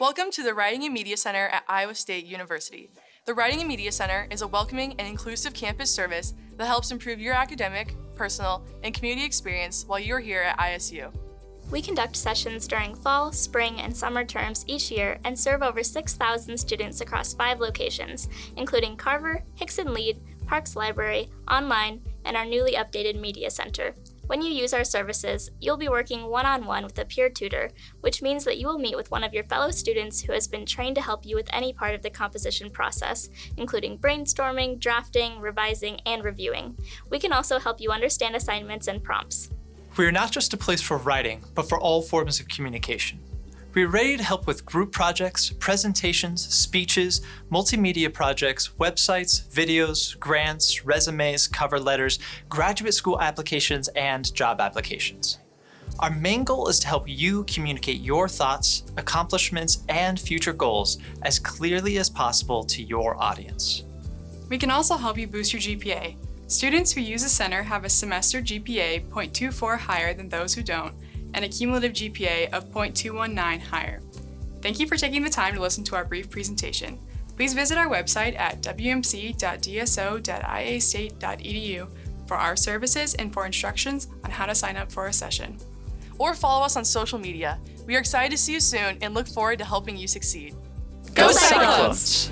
Welcome to the Writing and Media Center at Iowa State University. The Writing and Media Center is a welcoming and inclusive campus service that helps improve your academic, personal, and community experience while you're here at ISU. We conduct sessions during fall, spring, and summer terms each year and serve over 6,000 students across five locations, including Carver, Hixson-Lied, Parks Library, online, and our newly updated Media Center. When you use our services, you'll be working one-on-one with a peer tutor, which means that you will meet with one of your fellow students who has been trained to help you with any part of the composition process, including brainstorming, drafting, revising, and reviewing. We can also help you understand assignments and prompts. We are not just a place for writing, but for all forms of communication. We are ready to help with group projects, presentations, speeches, multimedia projects, websites, videos, grants, resumes, cover letters, graduate school applications, and job applications. Our main goal is to help you communicate your thoughts, accomplishments, and future goals as clearly as possible to your audience. We can also help you boost your GPA. Students who use the center have a semester GPA 0.24 higher than those who don't, and a cumulative GPA of 0.219 higher. Thank you for taking the time to listen to our brief presentation. Please visit our website at wmc.dso.iastate.edu for our services and for instructions on how to sign up for a session. Or follow us on social media. We are excited to see you soon and look forward to helping you succeed. Go Cyclones!